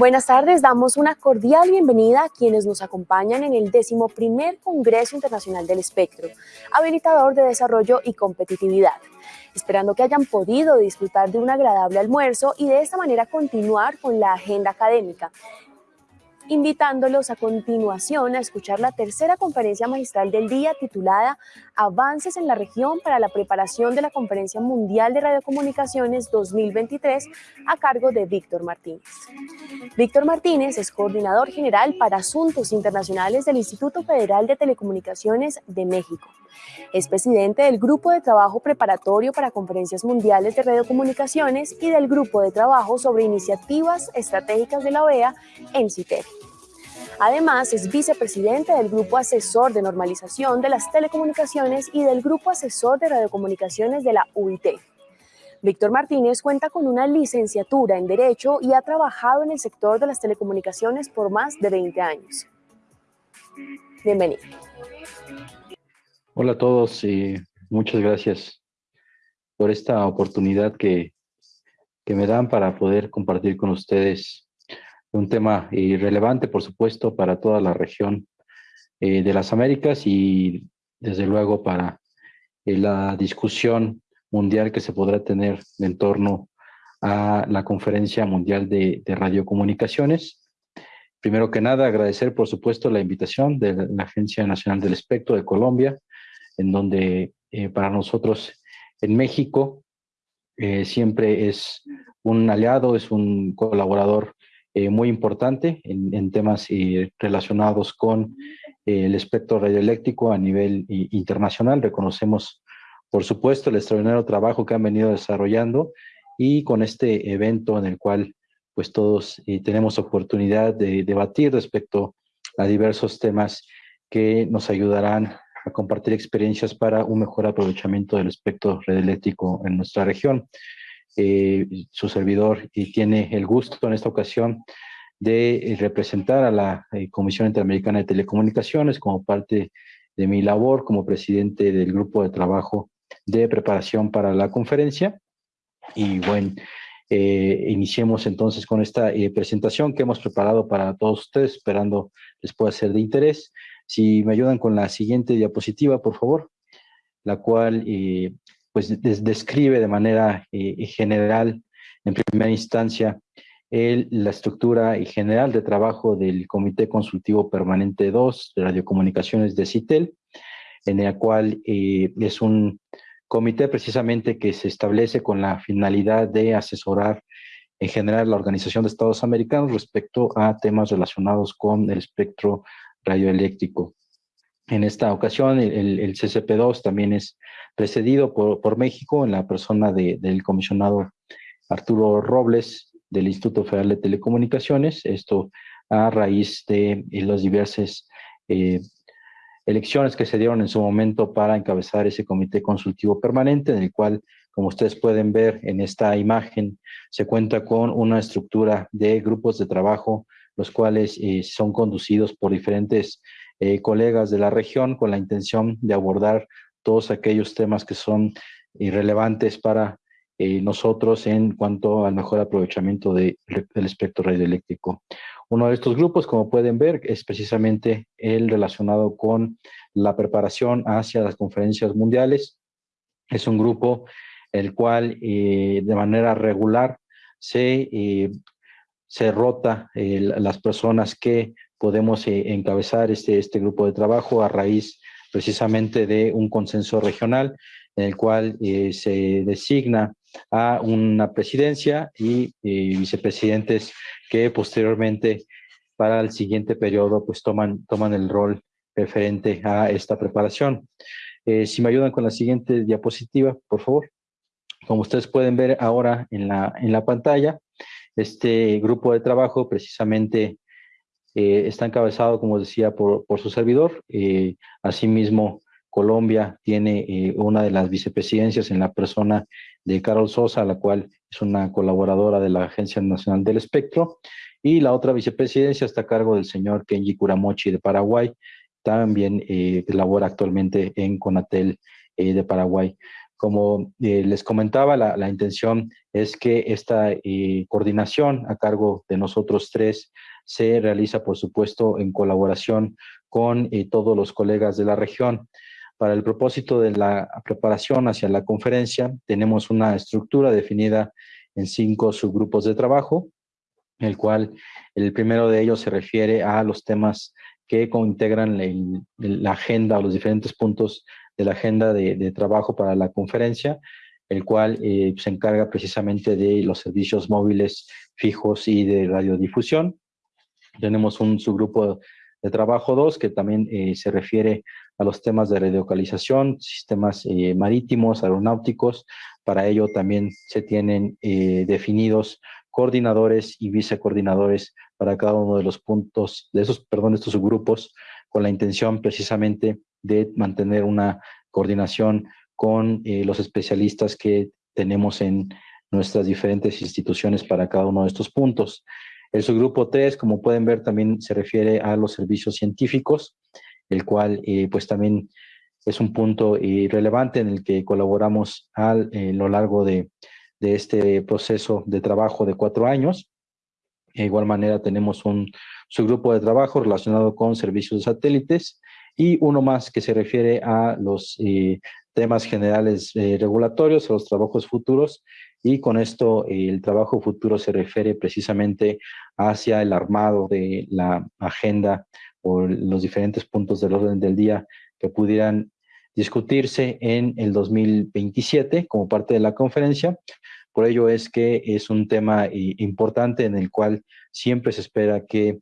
Buenas tardes, damos una cordial bienvenida a quienes nos acompañan en el primer Congreso Internacional del Espectro, habilitador de desarrollo y competitividad. Esperando que hayan podido disfrutar de un agradable almuerzo y de esta manera continuar con la agenda académica invitándolos a continuación a escuchar la tercera conferencia magistral del día titulada Avances en la región para la preparación de la Conferencia Mundial de Radiocomunicaciones 2023 a cargo de Víctor Martínez. Víctor Martínez es coordinador general para asuntos internacionales del Instituto Federal de Telecomunicaciones de México. Es presidente del Grupo de Trabajo Preparatorio para Conferencias Mundiales de Radiocomunicaciones y del Grupo de Trabajo sobre Iniciativas Estratégicas de la OEA en CITER. Además, es vicepresidente del Grupo Asesor de Normalización de las Telecomunicaciones y del Grupo Asesor de Radiocomunicaciones de la UIT. Víctor Martínez cuenta con una licenciatura en Derecho y ha trabajado en el sector de las telecomunicaciones por más de 20 años. Bienvenido. Hola a todos y muchas gracias por esta oportunidad que, que me dan para poder compartir con ustedes un tema eh, relevante, por supuesto, para toda la región eh, de las Américas y desde luego para eh, la discusión mundial que se podrá tener en torno a la Conferencia Mundial de, Radiocomunicaciones. Primero que nada, agradecer, por supuesto, la invitación de la Agencia Nacional del Espectro de Colombia, en donde para nosotros en México siempre es un aliado, es un colaborador eh, muy importante en, temas eh, relacionados con eh, el espectro radioeléctrico a nivel internacional. Reconocemos, por supuesto, el extraordinario trabajo que han venido desarrollando y con este evento en el cual pues todos tenemos oportunidad de debatir respecto a diversos temas que nos ayudarán a compartir experiencias para un mejor aprovechamiento del espectro radioeléctrico en nuestra región. Eh, su servidor y tiene el gusto en esta ocasión de eh, representar a la eh, Comisión Interamericana de Telecomunicaciones como parte de mi labor como presidente del grupo de trabajo de preparación para la conferencia. Y bueno, iniciemos entonces con esta presentación que hemos preparado para todos ustedes, esperando les pueda ser de interés. Si me ayudan con la siguiente diapositiva, por favor, la cual pues describe de manera eh, general, en primera instancia, la estructura y general de trabajo del Comité Consultivo Permanente 2 de Radiocomunicaciones de CITEL, en el cual eh, es un comité precisamente que se establece con la finalidad de asesorar en general la Organización de Estados Americanos respecto a temas relacionados con el espectro radioeléctrico. En esta ocasión, el, CCP2 también es precedido por, México en la persona del comisionado Arturo Robles del Instituto Federal de Telecomunicaciones, esto a raíz de eh, las diversas eh, elecciones que se dieron en su momento para encabezar ese comité consultivo permanente, en el cual, como ustedes pueden ver en esta imagen, se cuenta con una estructura de grupos de trabajo, los cuales eh, son conducidos por diferentes eh, colegas de la región con la intención de abordar todos aquellos temas que son irrelevantes para eh, nosotros en cuanto al mejor aprovechamiento del espectro radioeléctrico. Uno de estos grupos, como pueden ver, es precisamente el relacionado con la preparación hacia las conferencias mundiales. Es un grupo el cual eh, de manera regular se, se rota las personas que podemos eh, encabezar este, este grupo de trabajo a raíz precisamente de un consenso regional en el cual eh, se designa a una presidencia y eh, vicepresidentes que posteriormente para el siguiente periodo pues toman, toman el rol referente a esta preparación. si me ayudan con la siguiente diapositiva, por favor. Como ustedes pueden ver ahora en la, en la pantalla, este grupo de trabajo precisamente eh, está encabezado, como decía, por, su servidor. Eh, asimismo, Colombia tiene eh, una de las vicepresidencias en la persona de Carol Sosa, la cual es una colaboradora de la Agencia Nacional del Espectro, y la otra vicepresidencia está a cargo del señor Kenji Kuramochi de Paraguay, también labora actualmente en Conatel de Paraguay. Como les comentaba, la, intención es que esta coordinación a cargo de nosotros tres se realiza, por supuesto, en colaboración con todos los colegas de la región. Para el propósito de la preparación hacia la conferencia, tenemos una estructura definida en cinco subgrupos de trabajo, el cual el primero de ellos se refiere a los temas que integran la agenda o los diferentes puntos de la agenda de, trabajo para la conferencia, el cual eh, se encarga precisamente de los servicios móviles fijos y de radiodifusión. Tenemos un subgrupo de trabajo 2 que también eh, se refiere a los temas de radiocalización, sistemas eh, marítimos, aeronáuticos. Para ello también se tienen eh, definidos coordinadores y vicecoordinadores para cada uno de los puntos, de esos, perdón, estos subgrupos, con la intención precisamente de mantener una coordinación con los especialistas que tenemos en nuestras diferentes instituciones para cada uno de estos puntos. El subgrupo 3, como pueden ver, también se refiere a los servicios científicos, el cual eh, pues también es un punto eh, relevante en el que colaboramos a eh, lo largo de, este proceso de trabajo de cuatro años. De igual manera tenemos un subgrupo de trabajo relacionado con servicios de satélites y uno más que se refiere a los temas generales regulatorios, a los trabajos futuros y con esto el trabajo futuro se refiere precisamente hacia el armado de la agenda o los diferentes puntos del orden del día que pudieran discutirse en el 2027 como parte de la conferencia. Por ello es que es un tema eh, importante en el cual siempre se espera que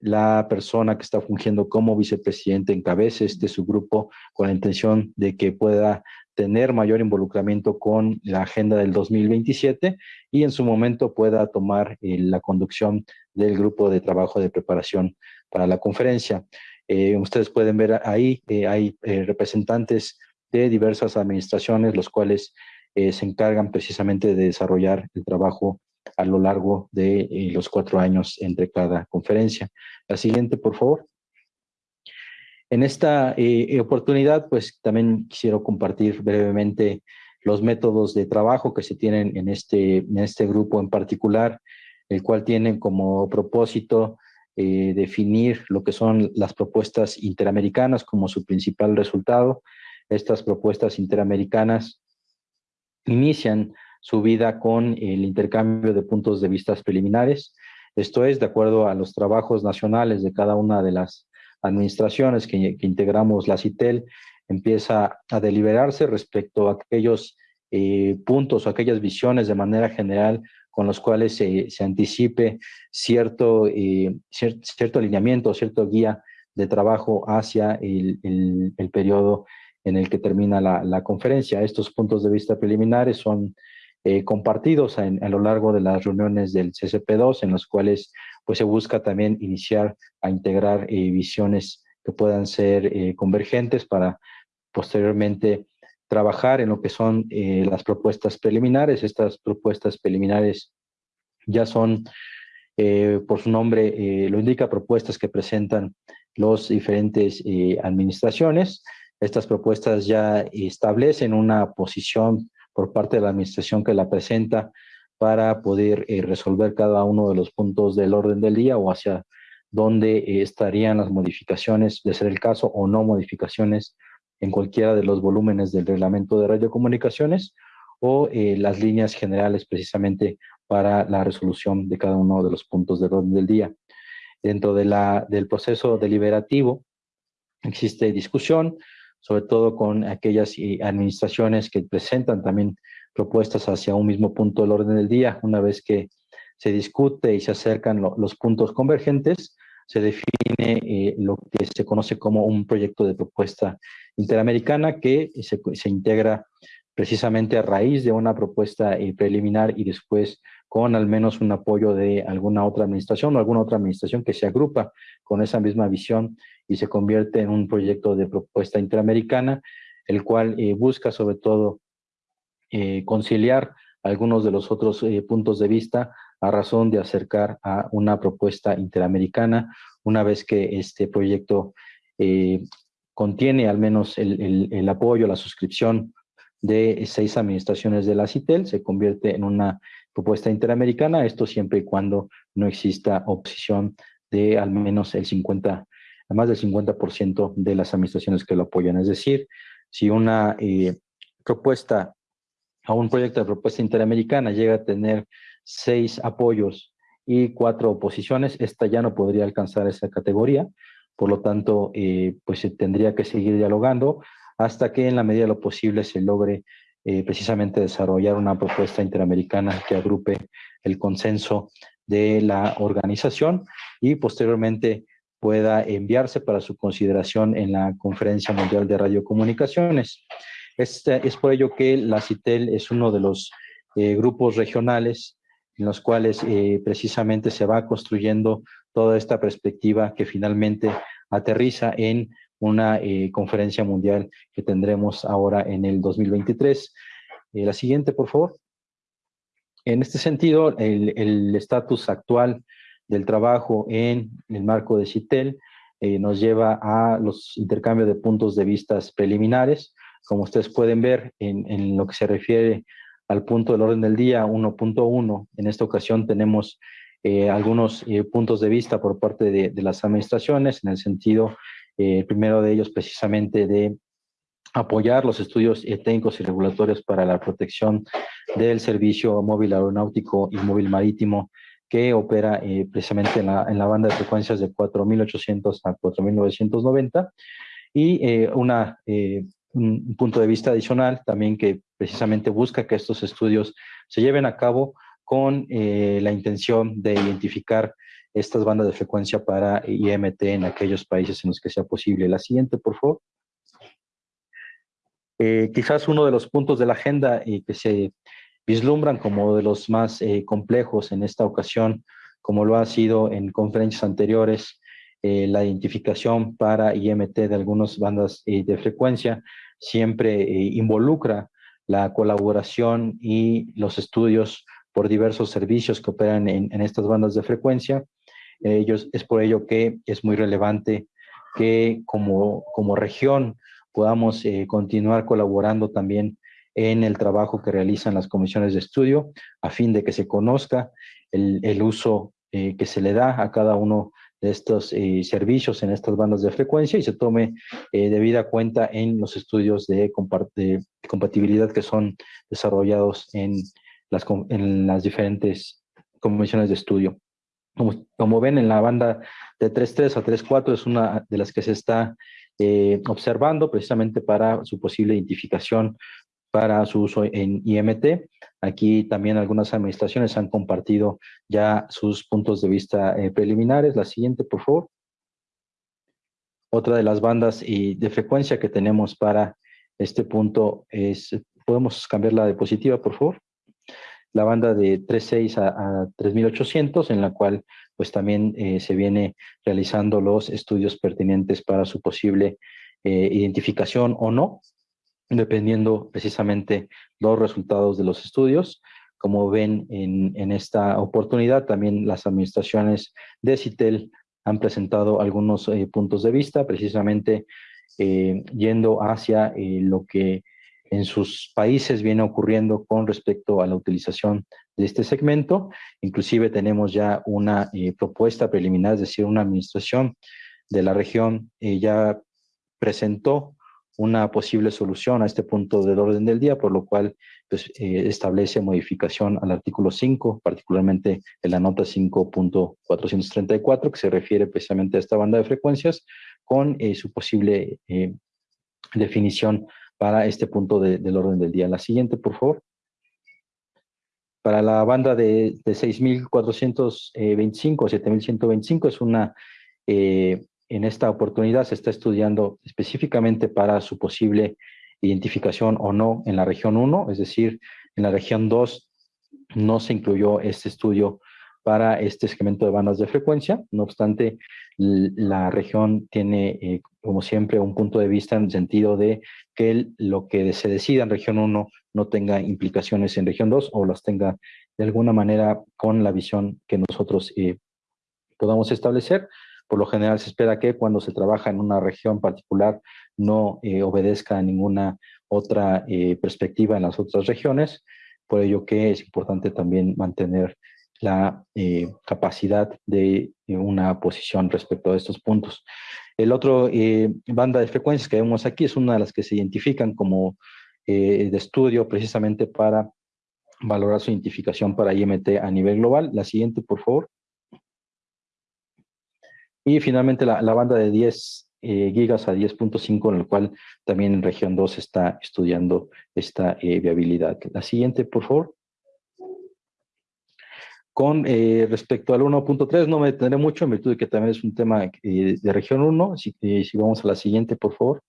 la persona que está fungiendo como vicepresidente encabece este subgrupo con la intención de que pueda tener mayor involucramiento con la agenda del 2027 y en su momento pueda tomar eh, la conducción del grupo de trabajo de preparación para la conferencia. Eh, ustedes pueden ver ahí, eh, hay representantes de diversas administraciones, los cuales se encargan precisamente de desarrollar el trabajo a lo largo de los cuatro años entre cada conferencia. La siguiente, por favor. En esta eh, oportunidad, pues también quisiera compartir brevemente los métodos de trabajo que se tienen en este, en este grupo en particular, el cual tiene como propósito eh, definir lo que son las propuestas interamericanas como su principal resultado. Estas propuestas interamericanas inician su vida con el intercambio de puntos de vista preliminares. Esto es, de acuerdo a los trabajos nacionales de cada una de las administraciones que, integramos la CITEL, empieza a deliberarse respecto a aquellos eh, puntos o aquellas visiones de manera general con los cuales se, anticipe cierto, eh, cierto alineamiento, cierto guía de trabajo hacia el, periodo en el que termina la, conferencia. Estos puntos de vista preliminares son eh, compartidos a lo largo de las reuniones del CCP2, en los cuales pues se busca también iniciar a integrar eh, visiones que puedan ser eh, convergentes para posteriormente trabajar en lo que son eh, las propuestas preliminares. Estas propuestas preliminares ya son, por su nombre lo indica, propuestas que presentan los diferentes administraciones. Estas propuestas ya establecen una posición por parte de la administración que la presenta para poder eh, resolver cada uno de los puntos del orden del día o hacia dónde eh, estarían las modificaciones, de ser el caso, o no modificaciones en cualquiera de los volúmenes del reglamento de radiocomunicaciones o eh, las líneas generales precisamente para la resolución de cada uno de los puntos del orden del día. Dentro de la, del proceso deliberativo existe discusión, sobre todo con aquellas administraciones que presentan también propuestas hacia un mismo punto del orden del día. Una vez que se discute y se acercan los puntos convergentes, se define eh, lo que se conoce como un proyecto de propuesta interamericana que se, se integra precisamente a raíz de una propuesta eh, preliminar y después con al menos un apoyo de alguna otra administración o alguna otra administración que se agrupa con esa misma visión y se convierte en un proyecto de propuesta interamericana, el cual eh, busca sobre todo eh, conciliar algunos de los otros eh, puntos de vista a razón de acercar a una propuesta interamericana una vez que este proyecto eh, contiene al menos el, apoyo, la suscripción de seis administraciones de la CITEL, se convierte en una propuesta interamericana, esto siempre y cuando no exista oposición de al menos el 50, más del 50% de las administraciones que lo apoyan. Es decir, si una propuesta a un proyecto de propuesta interamericana llega a tener seis apoyos y cuatro oposiciones, esta ya no podría alcanzar esa categoría, por lo tanto, eh, pues se tendría que seguir dialogando hasta que en la medida de lo posible se logre eh, precisamente desarrollar una propuesta interamericana que agrupe el consenso de la organización y posteriormente pueda enviarse para su consideración en la Conferencia Mundial de Radiocomunicaciones. Es por ello que la CITEL es uno de los eh, grupos regionales en los cuales eh, precisamente se va construyendo toda esta perspectiva que finalmente aterriza en una eh, conferencia mundial que tendremos ahora en el 2023. la siguiente, por favor. En este sentido, el estatus actual del trabajo en el marco de CITEL nos lleva a los intercambios de puntos de vista preliminares, como ustedes pueden ver en, lo que se refiere al punto del orden del día 1.1, en esta ocasión tenemos eh, algunos eh, puntos de vista por parte de, las administraciones, en el sentido, eh, primero de ellos precisamente de apoyar los estudios técnicos y regulatorios para la protección del servicio móvil aeronáutico y móvil marítimo que opera precisamente en la, en la, banda de frecuencias de 4.800 a 4.990 y una un punto de vista adicional también que precisamente busca que estos estudios se lleven a cabo con eh, la intención de identificar estas bandas de frecuencia para IMT en aquellos países en los que sea posible. La siguiente, por favor. Eh, quizás uno de los puntos de la agenda y que se vislumbran como de los más eh, complejos en esta ocasión, como lo ha sido en conferencias anteriores, la identificación para IMT de algunas bandas de frecuencia, siempre eh, involucra la colaboración y los estudios por diversos servicios que operan en, estas bandas de frecuencia. Ellos, es por ello que es muy relevante que como, como región podamos eh, continuar colaborando también en el trabajo que realizan las comisiones de estudio a fin de que se conozca el, uso eh, que se le da a cada uno de estos eh, servicios en estas bandas de frecuencia y se tome eh, debida cuenta en los estudios de, compatibilidad que son desarrollados en las, en diferentes comisiones de estudio. Como, como, ven, en la banda de 3.3 a 3.4 es una de las que se está eh, observando precisamente para su posible identificación para su uso en IMT. Aquí también algunas administraciones han compartido ya sus puntos de vista eh, preliminares. La siguiente, por favor. Otra de las bandas y de frecuencia que tenemos para este punto es, podemos cambiar la diapositiva, por favor. La banda de 3.6 a, 3.800, en la cual pues también eh, se viene realizando los estudios pertinentes para su posible eh, identificación o no dependiendo precisamente los resultados de los estudios. Como ven en, esta oportunidad, también las administraciones de CITEL han presentado algunos eh, puntos de vista, precisamente eh, yendo hacia eh, lo que en sus países viene ocurriendo con respecto a la utilización de este segmento. Inclusive tenemos ya una propuesta preliminar, es decir, una administración de la región ya presentó una posible solución a este punto del orden del día, por lo cual pues, eh, establece modificación al artículo 5, particularmente en la nota 5.434, que se refiere precisamente a esta banda de frecuencias, con eh, su posible eh, definición para este punto del orden del día. La siguiente, por favor. Para la banda de, de 6.425 o 7.125 es una en esta oportunidad se está estudiando específicamente para su posible identificación o no en la región 1, es decir, en la región 2 no se incluyó este estudio para este segmento de bandas de frecuencia. No obstante, la región tiene, eh, como siempre, un punto de vista en el sentido de que lo que se decida en región 1 no tenga implicaciones en región 2 o las tenga de alguna manera con la visión que nosotros eh, podamos establecer. Por lo general se espera que cuando se trabaja en una región particular no eh, obedezca a ninguna otra perspectiva en las otras regiones, por ello que es importante también mantener la capacidad de una posición respecto a estos puntos. El otro banda de frecuencias que vemos aquí es una de las que se identifican como de estudio precisamente para valorar su identificación para IMT a nivel global. La siguiente, por favor. Y finalmente la, banda de 10 eh, gigas a 10.5, en el cual también en región 2 está estudiando esta eh, viabilidad. La siguiente, por favor. Con eh, respecto al 1.3, no me detendré mucho en virtud de que también es un tema de región 1. Si, si vamos a la siguiente, por favor.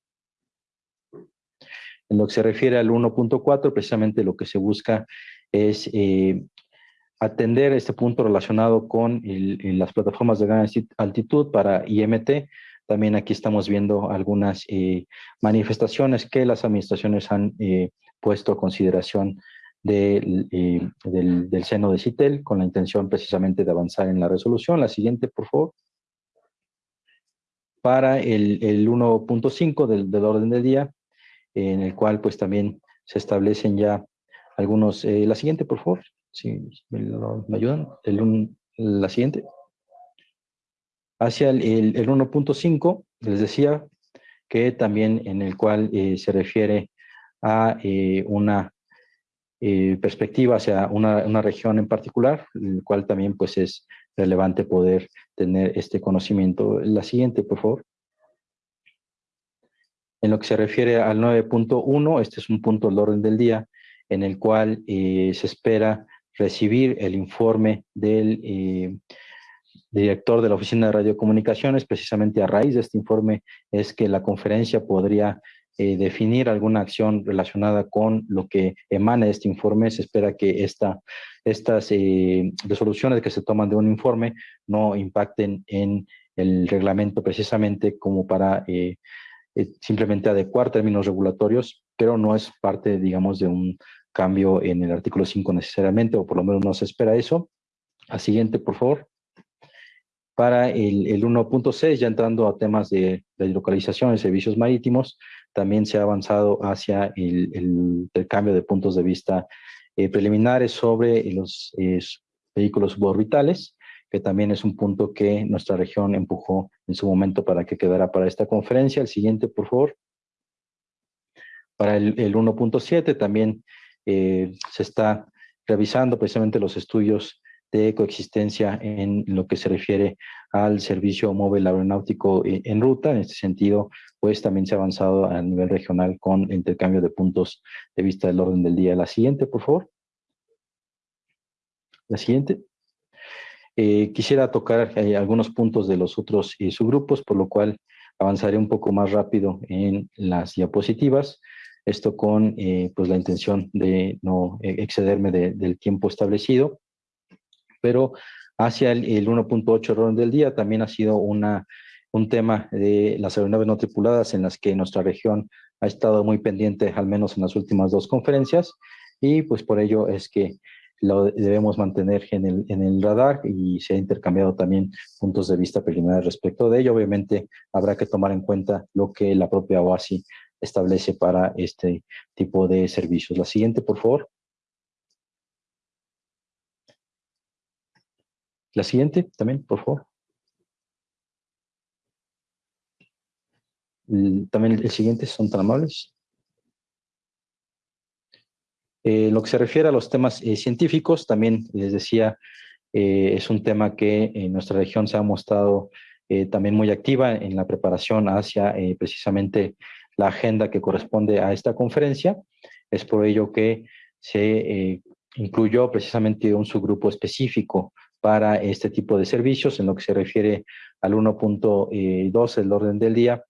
En lo que se refiere al 1.4, precisamente lo que se busca es atender este punto relacionado con las plataformas de gran altitud para IMT. También aquí estamos viendo algunas eh, manifestaciones que las administraciones han eh, puesto a consideración del, del, seno de CITEL con la intención precisamente de avanzar en la resolución. La siguiente, por favor. Para el, el 1.5 del, del orden del día, en el cual pues también se establecen ya algunos. Eh, la siguiente, por favor. Si me, ayudan. El la siguiente. Hacia el, el, 1.5, les decía que también en el cual eh, se refiere a eh, una perspectiva hacia una, una, región en particular, el cual también pues es relevante poder tener este conocimiento. La siguiente, por favor. En lo que se refiere al 9.1, este es un punto del orden del día, en el cual eh, se espera recibir el informe del eh, director de la Oficina de Radiocomunicaciones. Precisamente a raíz de este informe es que la conferencia podría eh, definir alguna acción relacionada con lo que emana este informe. Se espera que esta, estas resoluciones que se toman de un informe no impacten en el reglamento precisamente como para simplemente adecuar términos regulatorios, pero no es parte, digamos, de un cambio en el artículo 5 necesariamente, o por lo menos no se espera eso. A siguiente, por favor. Para el, el 1.6, ya entrando a temas de, de localización de servicios marítimos, también se ha avanzado hacia el, el intercambio de puntos de vista eh, preliminares sobre los vehículos suborbitales, que también es un punto que nuestra región empujó en su momento para que quedara para esta conferencia. El siguiente, por favor. Para el, el 1.7 también eh, se está revisando precisamente los estudios de coexistencia en lo que se refiere al servicio móvil aeronáutico eh, en ruta. En este sentido, pues también se ha avanzado a nivel regional con intercambio de puntos de vista del orden del día. La siguiente, por favor. La siguiente. Eh, quisiera tocar algunos puntos de los otros subgrupos, por lo cual avanzaré un poco más rápido en las diapositivas. Esto con eh, pues la intención de no e-, excederme del tiempo establecido. Pero hacia el, 1.8 orden del día también ha sido una, un tema de las aeronaves no tripuladas en las que nuestra región ha estado muy pendiente, al menos en las últimas dos conferencias, y pues por ello es que lo debemos mantener en el, en el radar y se ha intercambiado también puntos de vista preliminares respecto de ello. Obviamente habrá que tomar en cuenta lo que la propia OASI establece para este tipo de servicios. La siguiente, por favor. La siguiente también, por favor. También el siguiente, son tan amables. Eh, lo que se refiere a los temas eh, científicos, también les decía, eh, es un tema que en nuestra región se ha mostrado también muy activa en la preparación hacia precisamente la agenda que corresponde a esta conferencia. Es por ello que se eh, incluyó precisamente un subgrupo específico para este tipo de servicios en lo que se refiere al 1.2, el orden del día.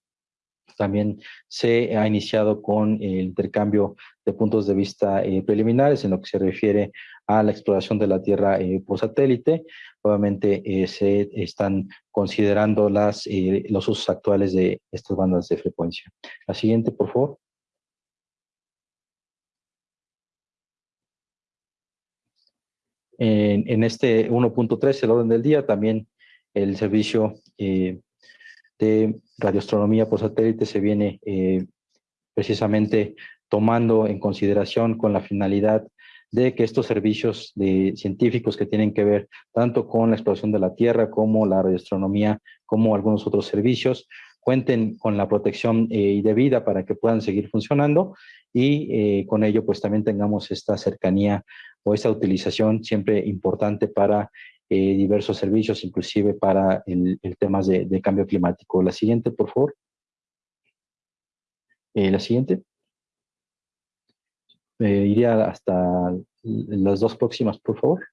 También se ha iniciado con el intercambio de puntos de vista eh, preliminares en lo que se refiere a la exploración de la Tierra eh, por satélite. Obviamente eh, se están considerando las, eh, los usos actuales de estas bandas de frecuencia. La siguiente, por favor. En, este 1.3, el orden del día, también el servicio de radioastronomía por satélite se viene precisamente tomando en consideración con la finalidad de que estos servicios de científicos que tienen que ver tanto con la exploración de la Tierra como la radioastronomía, como algunos otros servicios, cuenten con la protección eh, debida para que puedan seguir funcionando y eh, con ello pues también tengamos esta cercanía o esta utilización siempre importante para eh, diversos servicios, inclusive para el, temas de, de, cambio climático. La siguiente, por favor. Eh, la siguiente. Iría hasta las dos próximas, por favor,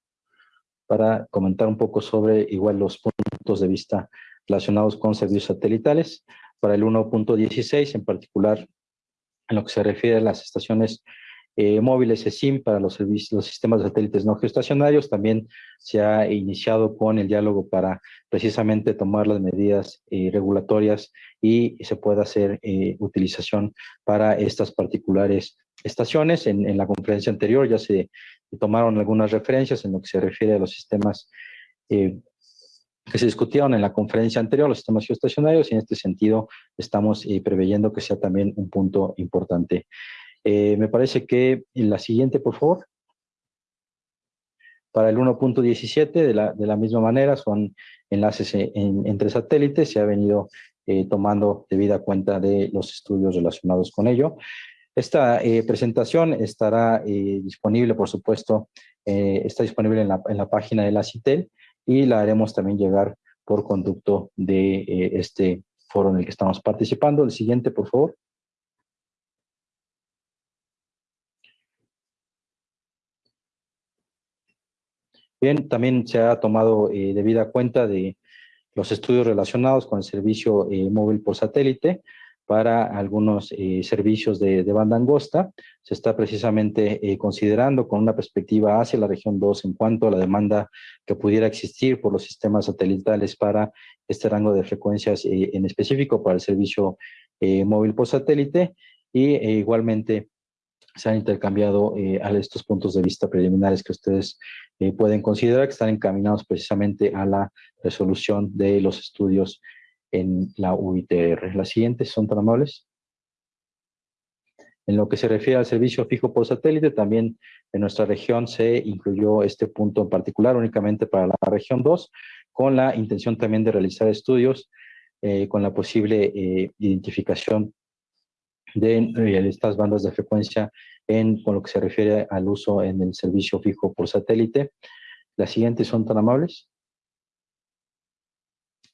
para comentar un poco sobre igual los puntos de vista relacionados con servicios satelitales. Para el 1.16, en particular, en lo que se refiere a las estaciones eh, móviles SIM para los, servicios, los sistemas de satélites no geoestacionarios. También se ha iniciado con el diálogo para precisamente tomar las medidas eh, regulatorias y se pueda hacer eh, utilización para estas particulares estaciones. En, en, la conferencia anterior ya se tomaron algunas referencias en lo que se refiere a los sistemas que se discutieron en la conferencia anterior, los sistemas geoestacionarios, y en este sentido estamos eh, preveyendo que sea también un punto importante. Eh, me parece que la siguiente, por favor. Para el 1.17, de la, de la misma manera, son enlaces entre satélites, se ha venido eh, tomando debida cuenta de los estudios relacionados con ello. Esta presentación estará disponible, por supuesto, está disponible en la, página de la CITEL, y la haremos también llegar por conducto de eh, este foro en el que estamos participando. El siguiente, por favor. Bien, también se ha tomado eh, debida cuenta de los estudios relacionados con el servicio eh, móvil por satélite, para algunos eh, servicios de, banda angosta. Se está precisamente eh, considerando con una perspectiva hacia la región 2 en cuanto a la demanda que pudiera existir por los sistemas satelitales para este rango de frecuencias eh, en específico para el servicio móvil por satélite y igualmente se han intercambiado a estos puntos de vista preliminares que ustedes pueden considerar que están encaminados precisamente a la resolución de los estudios en la UITR. Las siguientes son tan amables. En lo que se refiere al servicio fijo por satélite, también en nuestra región se incluyó este punto en particular únicamente para la región 2, con la intención también de realizar estudios eh, con la posible eh, identificación de eh, estas bandas de frecuencia en con lo que se refiere al uso en el servicio fijo por satélite. Las siguientes son tan amables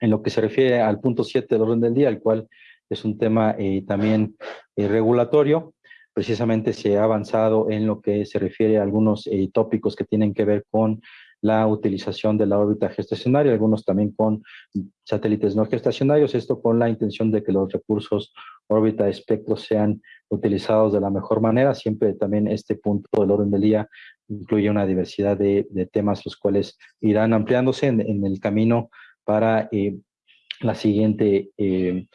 en lo que se refiere al punto 7 del orden del día, el cual es un tema eh, también eh, regulatorio. Precisamente se ha avanzado en lo que se refiere a algunos eh, tópicos que tienen que ver con la utilización de la órbita gestacionaria, algunos también con satélites no gestacionarios, esto con la intención de que los recursos órbita espectro sean utilizados de la mejor manera. Siempre también este punto del orden del día incluye una diversidad de, temas, los cuales irán ampliándose en el camino para eh, la siguiente eh,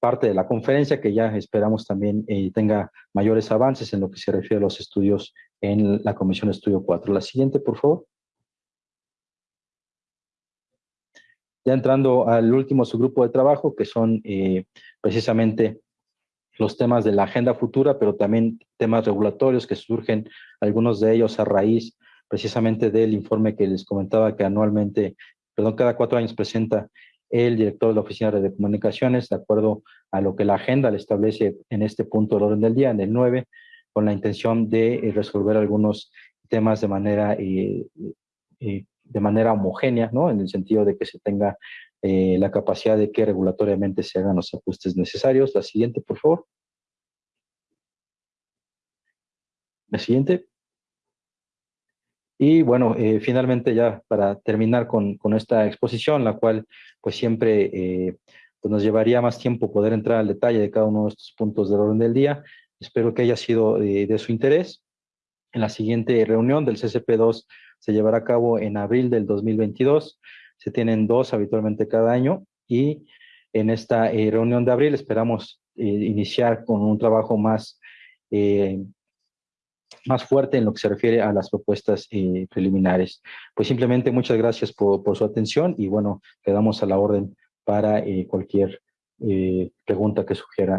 parte de la conferencia, que ya esperamos también eh, tenga mayores avances en lo que se refiere a los estudios en la Comisión Estudio 4. La siguiente, por favor. Ya entrando al último subgrupo de trabajo, que son precisamente los temas de la agenda futura, pero también temas regulatorios que surgen, algunos de ellos a raíz precisamente del informe que les comentaba que anualmente perdón, cada cuatro años presenta el director de la Oficina de Comunicaciones, de acuerdo a lo que la agenda le establece en este punto del orden del día, en el 9, con la intención de eh, resolver algunos temas de manera, eh, eh, de manera homogénea, ¿no? en el sentido de que se tenga la capacidad de que regulatoriamente se hagan los ajustes necesarios. La siguiente, por favor. La siguiente. Y bueno, eh, finalmente ya para terminar con, con, esta exposición, la cual pues siempre eh, pues nos llevaría más tiempo poder entrar al detalle de cada uno de estos puntos del orden del día. Espero que haya sido de, de su interés. En la siguiente reunión del CCP2 se llevará a cabo en abril del 2022. Se tienen dos habitualmente cada año y en esta eh, reunión de abril esperamos iniciar con un trabajo más más fuerte en lo que se refiere a las propuestas eh, preliminares. Pues simplemente muchas gracias por, su atención y bueno, quedamos a la orden para eh, cualquier eh, pregunta que sugiera